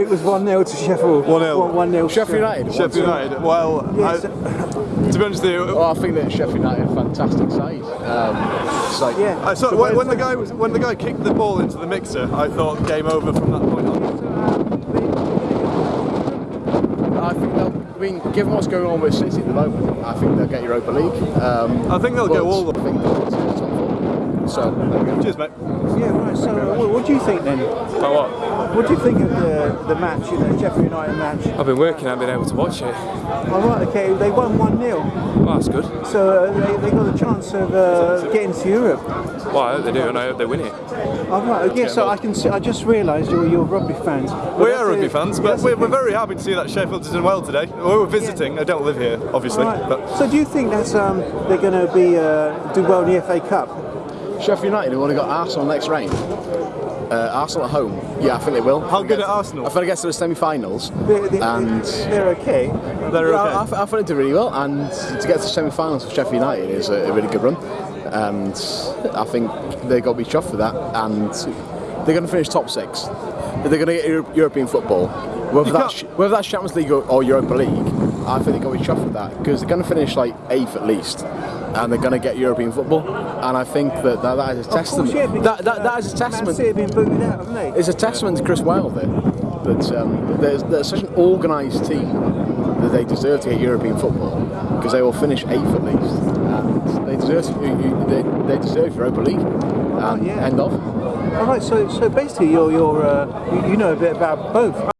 It was 1 0 to Sheffield. 1-0. 1 0. Sheffield United. Sheffield United. Well, Yes. I, to be honest with you, Well, I think that Sheffield United are a fantastic side. Um, it's like, Yeah. I saw, So when, when the the- guy was when the guy kicked the ball into the mixer, I thought game over from that point on. I think they'll. I mean, given what's going on with City at the moment, I think they'll get Europa League. Um, I think they'll but go all the. I think they'll get to the top four. So there we go. Cheers, mate. Yeah, right. So, uh, what, what do you think then? About what? What do you think of the, the match, you know, Sheffield United match? I've been working, I haven't been able to watch it. All right, okay, they won 1 0. Well, that's good. So uh, they, they got a chance of uh, getting to Europe. Well, I hope they do, and I hope they win it. All right, okay, so I can see, I just realised you're, you're rugby fans. But We are rugby it. fans, but we're, we're very happy to see that Sheffield is doing well today. We were visiting. I don't live here, obviously, All right. but So do you think that um, they're going to be uh, do well in the FA Cup? Sheffield United have only got Arsenal next round. Uh, Arsenal at home. Yeah, I think they will. How good at Arsenal? I think they get to the semi-finals, They, they, and they're okay. they're Yeah, okay. I, I, I think they did really well, and to get to the semi-finals for Sheffield United is a, a really good run, and I think they've got to be chuffed for that, and they're going to finish top six. They're going to get Euro- European football, whether that's whether that's Champions League or, or Europa League. I think they've got to be chuffed with that because they're going to finish like eighth at least, and they're going to get European football, and I think that that, that is a Of course, testament. yeah, that, that, that is a testament. Man City been booted out? It's a testament to Chris Wilder that um, there's, there's such an organised team that they deserve to get European football because they will finish eighth at least, they deserve to, you- you- they, they deserve Europa League. And yeah. End of. All right, so so basically you're you're uh, you, you know a bit about both.